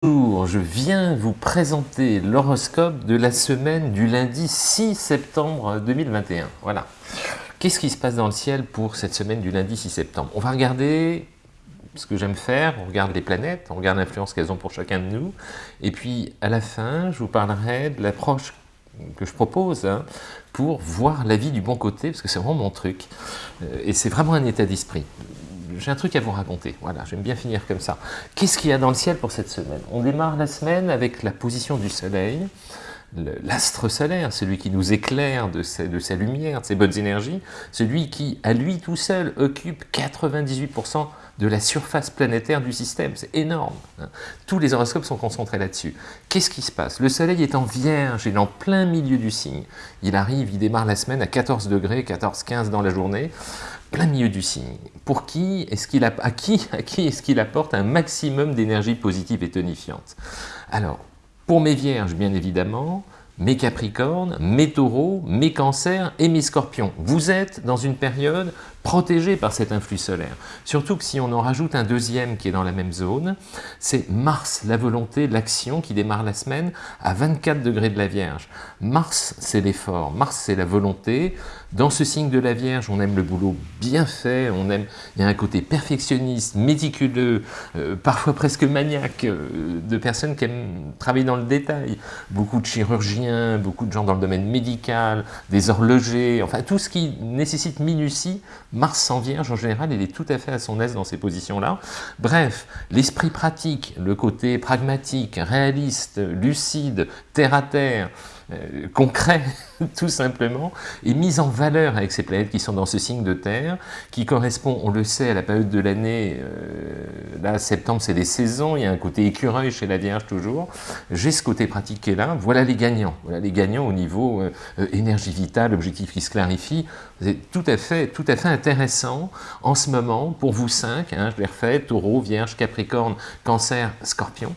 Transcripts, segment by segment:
Bonjour, je viens vous présenter l'horoscope de la semaine du lundi 6 septembre 2021. Voilà. Qu'est-ce qui se passe dans le ciel pour cette semaine du lundi 6 septembre? On va regarder ce que j'aime faire, on regarde les planètes, on regarde l'influence qu'elles ont pour chacun de nous, et puis à la fin, je vous parlerai de l'approche que je propose hein, pour voir la vie du bon côté, parce que c'est vraiment mon truc, euh, et c'est vraiment un état d'esprit j'ai un truc à vous raconter. Voilà, j'aime bien finir comme ça. Qu'est-ce qu'il y a dans le ciel pour cette semaine? On démarre la semaine avec la position du soleil, l'astre solaire, celui qui nous éclaire de sa, de sa, lumière, de ses bonnes énergies, celui qui, à lui tout seul, occupe 98% de la surface planétaire du système. C'est énorme. Hein. Tous les horoscopes sont concentrés là-dessus. Qu'est-ce qui se passe? Le soleil est en vierge, il est en plein milieu du signe. Il arrive, il démarre la semaine à 14 degrés, 14-15 dans la journée plein milieu du signe. Pour qui est-ce qu'il qui, à qui est-ce qu'il apporte un maximum d'énergie positive et tonifiante? Alors, pour mes vierges, bien évidemment, mes capricornes, mes taureaux, mes cancers et mes scorpions. Vous êtes dans une période protégée par cet influx solaire. Surtout que si on en rajoute un deuxième qui est dans la même zone, c'est Mars, la volonté, l'action qui démarre la semaine à 24 degrés de la Vierge. Mars, c'est l'effort, Mars, c'est la volonté. Dans ce signe de la Vierge, on aime le boulot bien fait, on aime, il y a un côté perfectionniste, méticuleux, euh, parfois presque maniaque, euh, de personnes qui aiment travailler dans le détail. Beaucoup de chirurgiens, beaucoup de gens dans le domaine médical, des horlogers, enfin tout ce qui nécessite minutie, Mars en Vierge, en général, il est tout à fait à son aise dans ces positions-là. Bref, l'esprit pratique, le côté pragmatique, réaliste, lucide, terre-à-terre, euh, concret, tout simplement, est mis en valeur avec ces planètes qui sont dans ce signe de Terre, qui correspond, on le sait, à la période de l'année, euh, là, septembre, c'est les saisons, il y a un côté écureuil chez la Vierge toujours, j'ai ce côté pratique qui est là, voilà les gagnants, voilà les gagnants au niveau euh, énergie vitale, objectif qui se clarifie, c'est tout à fait, tout à fait intéressant en ce moment, pour vous cinq, hein, je les refais, Taureau, Vierge, Capricorne, Cancer, Scorpion,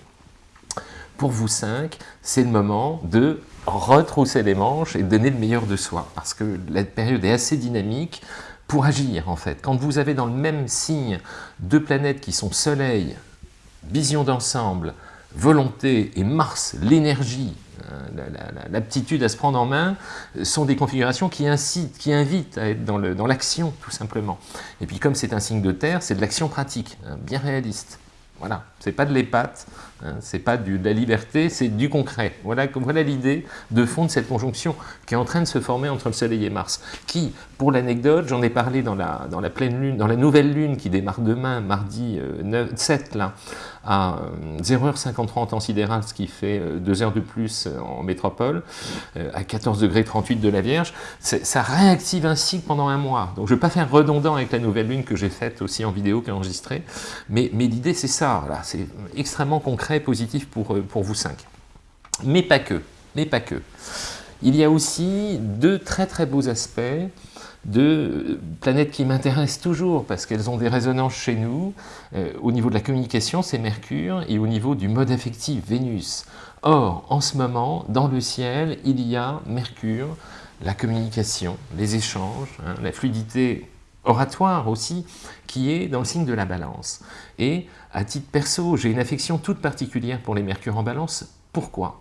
pour vous cinq, c'est le moment de retrousser les manches et donner le meilleur de soi, parce que la période est assez dynamique pour agir en fait. Quand vous avez dans le même signe deux planètes qui sont Soleil, vision d'ensemble, volonté et Mars, l'énergie, euh, l'aptitude à se prendre en main, sont des configurations qui incitent, qui invitent à être dans l'action tout simplement. Et puis comme c'est un signe de terre, c'est de l'action pratique, hein, bien réaliste. Voilà, c'est pas de l'épate, hein, c'est pas de la liberté, c'est du concret. Voilà, l'idée de fond de cette conjonction qui est en train de se former entre le Soleil et Mars, qui, pour l'anecdote, j'en ai parlé dans la, dans la pleine lune, dans la nouvelle lune qui démarre demain, mardi 7, euh, là, à 0h53 en temps sidéral, ce qui fait 2 euh, heures de plus euh, en métropole, à 14 degrés 38 de la Vierge, ça réactive un cycle pendant un mois. Donc je ne vais pas faire redondant avec la nouvelle lune que j'ai faite aussi en vidéo qu'enregistrée, mais, mais l'idée c'est ça, c'est extrêmement concret, positif pour, pour vous cinq. Mais pas que, mais pas que. Il y a aussi deux très très beaux aspects de planètes qui m'intéressent toujours parce qu'elles ont des résonances chez nous. Euh, au niveau de la communication, c'est Mercure, et au niveau du mode affectif, Vénus. Or, en ce moment, dans le ciel, il y a Mercure, la communication, les échanges, hein, la fluidité oratoire aussi, qui est dans le signe de la balance. Et à titre perso, j'ai une affection toute particulière pour les Mercures en balance. Pourquoi?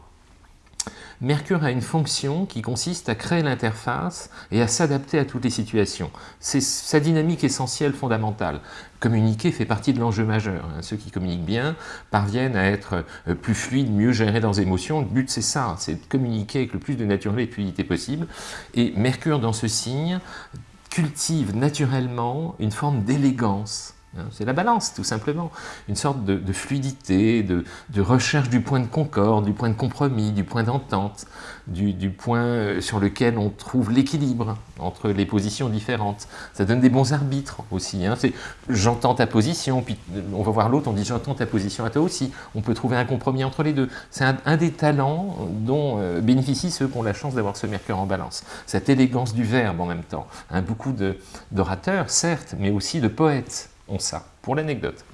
Mercure a une fonction qui consiste à créer l'interface et à s'adapter à toutes les situations. C'est sa dynamique essentielle, fondamentale. Communiquer fait partie de l'enjeu majeur. Hein. Ceux qui communiquent bien parviennent à être euh, plus fluides, mieux gérer leurs émotions. Le but, c'est ça, c'est de communiquer avec le plus de naturalité et de fluidité possible. Et Mercure, dans ce signe, cultive naturellement une forme d'élégance c'est la balance, tout simplement. Une sorte de, fluidité, de, recherche du point de concorde, du point de compromis, du point d'entente, du, point euh, sur lequel on trouve l'équilibre entre les positions différentes. Ça donne des bons arbitres aussi. Hein. J'entends ta position, puis on va voir l'autre, on dit j'entends ta position à toi aussi. On peut trouver un compromis entre les deux. C'est un, des talents dont euh, bénéficient ceux qui ont la chance d'avoir ce Mercure en balance. Cette élégance du verbe en même temps. Hein, beaucoup d'orateurs, certes, mais aussi de poètes ça, pour l'anecdote.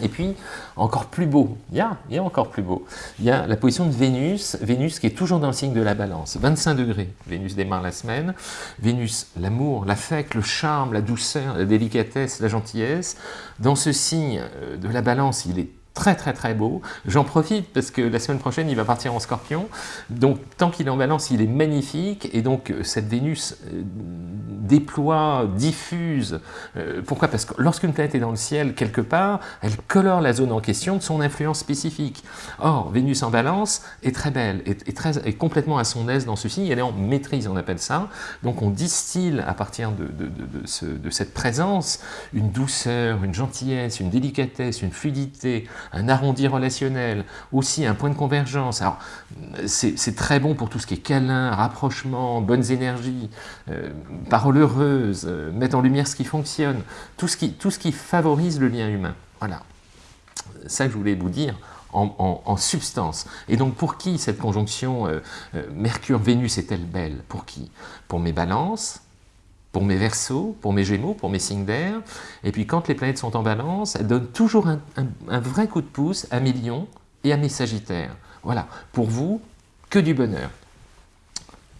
Et puis, encore plus beau, il y, a, il encore plus beau, il y a la position de Vénus, Vénus qui est toujours dans le signe de la balance, 25 degrés, Vénus démarre la semaine, Vénus, l'amour, l'affect, le charme, la douceur, la délicatesse, la gentillesse, dans ce signe euh, de la balance, il est très très très beau. J'en profite parce que la semaine prochaine, il va partir en scorpion. Donc, tant qu'il est en balance, il est magnifique. Et donc, euh, cette Vénus euh, déploie, diffuse. Euh, pourquoi? Parce que lorsqu'une planète est dans le ciel, quelque part, elle colore la zone en question de son influence spécifique. Or, Vénus en balance est très belle, est, est complètement à son aise dans ce signe. Elle est en maîtrise, on appelle ça. Donc, on distille à partir de cette présence une douceur, une gentillesse, une délicatesse, une fluidité, un arrondi relationnel, aussi un point de convergence. Alors, c'est très bon pour tout ce qui est câlin, rapprochement, bonnes énergies, euh, paroles heureuses, euh, mettre en lumière ce qui fonctionne, tout ce qui, favorise le lien humain. Voilà. Ça je voulais vous dire en, substance. Et donc pour qui cette conjonction euh, Mercure-Vénus est-elle belle? Pour qui? Pour mes balances, pour mes versos, pour mes gémeaux, pour mes signes d'air. Et puis quand les planètes sont en balance, elles donnent toujours un, vrai coup de pouce à mes lions et à mes sagittaires. Voilà, pour vous, que du bonheur.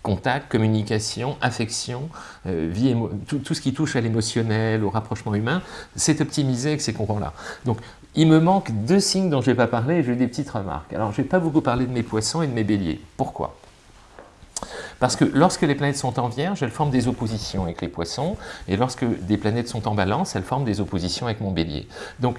Contact, communication, affection, euh, vie tout, tout, ce qui touche à l'émotionnel, au rapprochement humain, c'est optimisé avec ces courants-là. Donc, il me manque deux signes dont je ne vais pas parler et j'ai des petites remarques. Alors, je ne vais pas beaucoup parler de mes poissons et de mes béliers. Pourquoi? Parce que lorsque les planètes sont en vierge, elles forment des oppositions avec les poissons, et lorsque des planètes sont en balance, elles forment des oppositions avec mon bélier. Donc,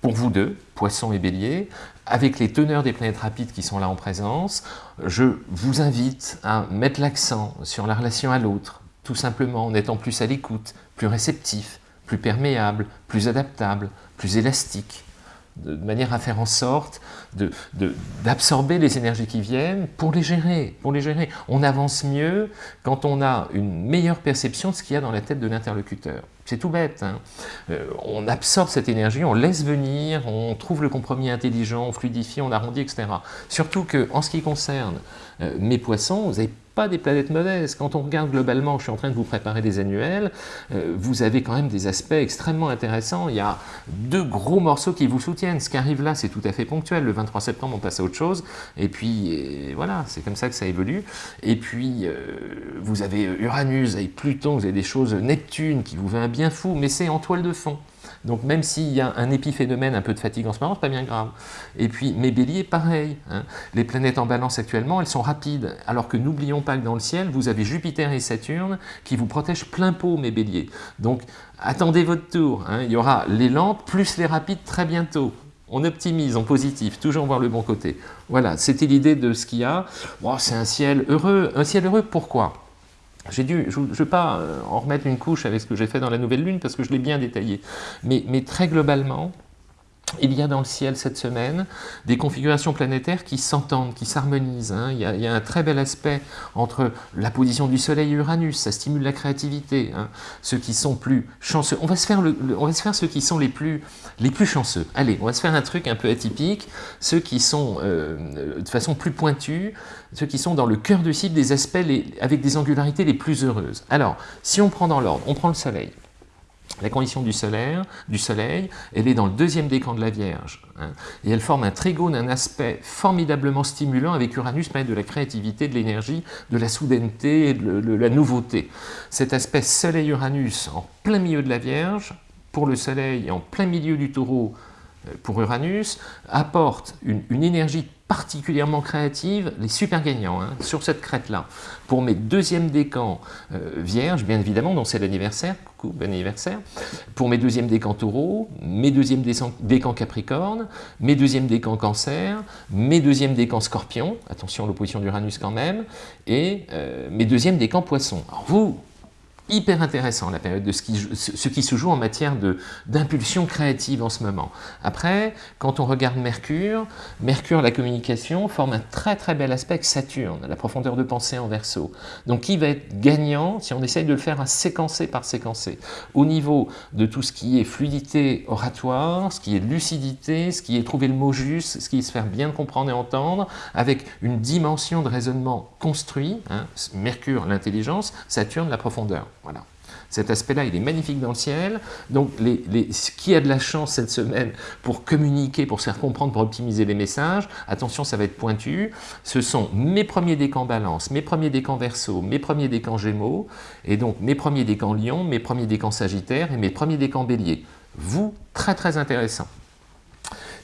pour vous deux, poissons et bélier, avec les teneurs des planètes rapides qui sont là en présence, je vous invite à mettre l'accent sur la relation à l'autre, tout simplement en étant plus à l'écoute, plus réceptif, plus perméable, plus adaptable, plus élastique, de manière à faire en sorte d'absorber de, les énergies qui viennent pour les gérer. Pour les gérer. On avance mieux quand on a une meilleure perception de ce qu'il y a dans la tête de l'interlocuteur. C'est tout bête. Hein. Euh, on absorbe cette énergie, on laisse venir, on trouve le compromis intelligent, on fluidifie, on arrondit, etc. Surtout que, en ce qui concerne euh, mes poissons, vous n'avez pas des planètes mauvaises. Quand on regarde globalement, je suis en train de vous préparer des annuels, euh, vous avez quand même des aspects extrêmement intéressants. Il y a deux gros morceaux qui vous soutiennent. Ce qui arrive là, c'est tout à fait ponctuel. Le 23 septembre, on passe à autre chose. Et puis, voilà, c'est comme ça que ça évolue. Et puis, vous avez Uranus, avec Pluton, vous avez des choses, Neptune qui vous va bien fou, mais c'est en toile de fond. Donc même s'il y a un épiphénomène, un peu de fatigue en ce moment, c'est pas bien grave. Et puis mes béliers, pareil. Hein. Les planètes en balance actuellement, elles sont rapides. Alors que n'oublions pas que dans le ciel, vous avez Jupiter et Saturne qui vous protègent plein pot, mes béliers. Donc attendez votre tour. Hein. Il y aura les lentes plus les rapides très bientôt. On optimise en positif, toujours voir le bon côté. Voilà, c'était l'idée de ce qu'il y a. Bon, c'est un ciel heureux. Un ciel heureux, pourquoi? J'ai dû, je ne vais pas euh, en remettre une couche avec ce que j'ai fait dans la nouvelle lune parce que je l'ai bien détaillé. Mais, mais très globalement, il y a dans le ciel cette semaine des configurations planétaires qui s'entendent, qui s'harmonisent. Hein. Il, il, y a un très bel aspect entre la position du Soleil et Uranus, ça stimule la créativité. Hein. Ceux qui sont plus chanceux, on va se faire, le, on va se faire ceux qui sont les plus, les plus chanceux. Allez, on va se faire un truc un peu atypique, ceux qui sont euh, de façon plus pointue, ceux qui sont dans le cœur du cible des aspects avec des angularités les plus heureuses. Alors, si on prend dans l'ordre, on prend le Soleil. La condition du, Soleil, elle est dans le deuxième décan de la Vierge. Hein, et elle forme un trigone, un aspect formidablement stimulant avec Uranus, mais de la créativité, de l'énergie, de la soudaineté, de, la nouveauté. Cet aspect Soleil-Uranus en plein milieu de la Vierge, pour le Soleil en plein milieu du Taureau pour Uranus, apporte une, énergie particulièrement créative, les super gagnants hein, sur cette crête-là. Pour mes deuxièmes décans euh, vierges, bien évidemment, dont c'est l'anniversaire, coucou, bon anniversaire. Pour mes deuxièmes décans taureaux, mes deuxièmes décans capricorne, mes deuxièmes décans cancer, mes deuxièmes décans scorpion, attention l'opposition d'Uranus quand même, et euh, mes deuxièmes décans poisson. Alors vous, hyper intéressant la période de ce qui, se joue en matière d'impulsion créative en ce moment. Après, quand on regarde Mercure, Mercure, la communication, forme un très très bel aspect Saturne, la profondeur de pensée en verso. Donc qui va être gagnant si on essaye de le faire à séquencer par séquencer Au niveau de tout ce qui est fluidité oratoire, ce qui est lucidité, ce qui est trouver le mot juste, ce qui est se faire bien comprendre et entendre, avec une dimension de raisonnement construit, hein, Mercure l'intelligence, Saturne la profondeur. Voilà. Cet aspect-là, il est magnifique dans le ciel. Donc, les, qui a de la chance cette semaine pour communiquer, pour se faire comprendre, pour optimiser les messages, attention, ça va être pointu, ce sont mes premiers décans balance, mes premiers décans verso, mes premiers décans gémeaux, et donc mes premiers décans lion, mes premiers décans sagittaire et mes premiers décans bélier. Vous, très très intéressant.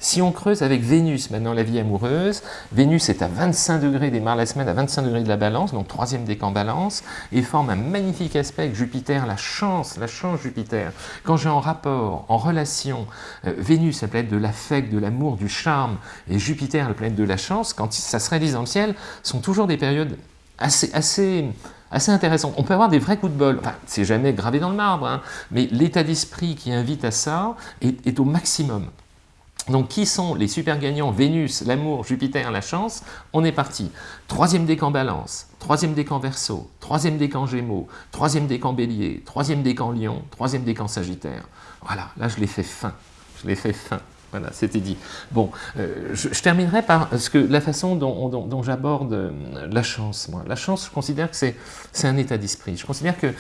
Si on creuse avec Vénus, maintenant la vie amoureuse, Vénus est à 25 degrés, démarre la semaine à 25 degrés de la balance, donc troisième décan balance, et forme un magnifique aspect avec Jupiter, la chance, la chance Jupiter. Quand j'ai en rapport, en relation, euh, Vénus, la planète de l'affect, de l'amour, du charme, et Jupiter, la planète de la chance, quand ça se réalise dans le ciel, sont toujours des périodes assez, assez, assez intéressantes. On peut avoir des vrais coups de bol, enfin, c'est jamais gravé dans le marbre, hein, mais l'état d'esprit qui invite à ça est au maximum. Donc, qui sont les super gagnants? Vénus, l'amour, Jupiter, la chance On est parti. Troisième décan balance, troisième décan verso, troisième décan gémeaux, troisième décan bélier, troisième décan lion, troisième décan sagittaire. Voilà, là je l'ai fait fin. Je l'ai fait fin. Voilà, c'était dit. Bon, euh, je, terminerai par ce que, la façon dont, j'aborde euh, la chance. Moi. La chance, je considère que c'est un état d'esprit. Je considère que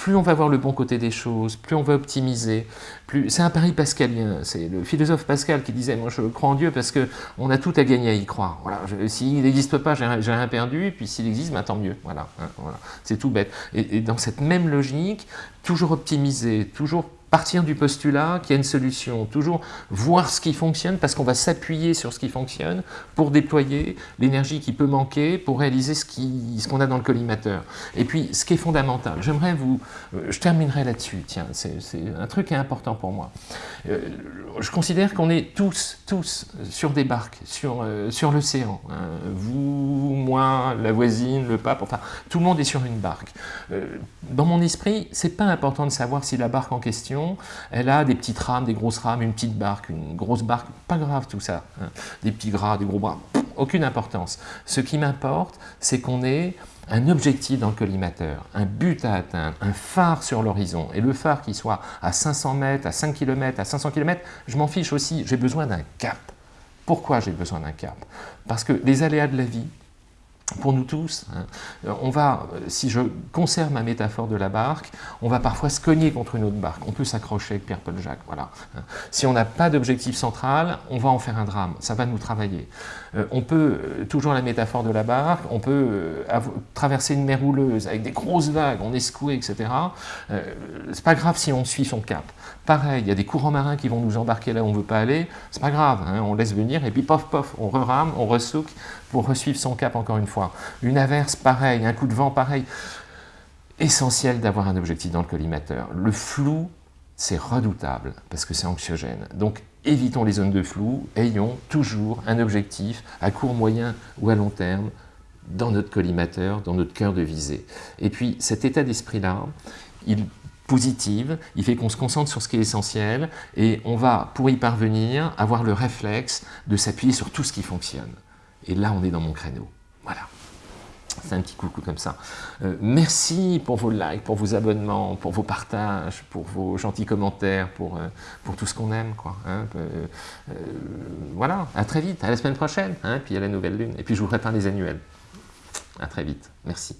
plus on va voir le bon côté des choses, plus on va optimiser, plus c'est un pari pascalien. C'est le philosophe Pascal qui disait « moi je crois en Dieu parce qu'on a tout à gagner à y croire. Voilà, s'il n'existe pas, j'ai rien perdu, puis s'il existe, ben, tant mieux. Voilà, hein, voilà. c'est tout bête. et dans cette même logique, toujours optimiser, toujours partir du postulat qu'il y a une solution, toujours voir ce qui fonctionne parce qu'on va s'appuyer sur ce qui fonctionne pour déployer l'énergie qui peut manquer pour réaliser ce qu'on a dans le collimateur. Et puis, ce qui est fondamental, j'aimerais vous... Euh, je terminerai là-dessus, tiens, c'est un truc qui est important pour moi. Euh, je considère qu'on est tous, tous sur des barques, sur, euh, sur l'océan. Hein. Vous, moi, la voisine, le pape, enfin, tout le monde est sur une barque. dans mon esprit, c'est pas important de savoir si la barque en question elle a des petites rames, des grosses rames, une petite barque, une grosse barque, pas grave tout ça. Hein. Des petits gras, des gros bras, aucune importance. Ce qui m'importe, c'est qu'on ait un objectif dans le collimateur, un but à atteindre, un phare sur l'horizon. Et le phare qui soit à 500 mètres, à 5 km, à 500 km, je m'en fiche aussi, j'ai besoin d'un cap. Pourquoi j'ai besoin d'un cap? Parce que les aléas de la vie, pour nous tous, hein, on va, si je conserve ma métaphore de la barque, on va parfois se cogner contre une autre barque. On peut s'accrocher avec Pierre-Paul Jacques, voilà. Hein. Si on n'a pas d'objectif central, on va en faire un drame, ça va nous travailler. Euh, on peut, euh, toujours la métaphore de la barque, on peut euh, traverser une mer rouleuse avec des grosses vagues, on est secoué, etc. c'est pas grave si on suit son cap. Pareil, il y a des courants marins qui vont nous embarquer là où on ne veut pas aller, c'est pas grave, hein, on laisse venir, et puis pof, pof, on rerame, on ressouque pour resuivre son cap encore une Une averse, pareil, un coup de vent, pareil. Essentiel d'avoir un objectif dans le collimateur. Le flou, c'est redoutable, parce que c'est anxiogène. Donc, évitons les zones de flou, ayons toujours un objectif à court, moyen ou à long terme dans notre collimateur, dans notre cœur de visée. Et puis, cet état d'esprit-là, il positive, il fait qu'on se concentre sur ce qui est essentiel et on va, pour y parvenir, avoir le réflexe de s'appuyer sur tout ce qui fonctionne. Et là, on est dans mon créneau. Voilà. C'est un petit coucou comme ça. Euh, merci pour vos likes, pour vos abonnements, pour vos partages, pour vos gentils commentaires, pour, euh, pour tout ce qu'on aime. Quoi, hein. euh, voilà, à très vite, à la semaine prochaine, hein, puis à la nouvelle lune. Et puis je vous prépare les annuels. À très vite, merci.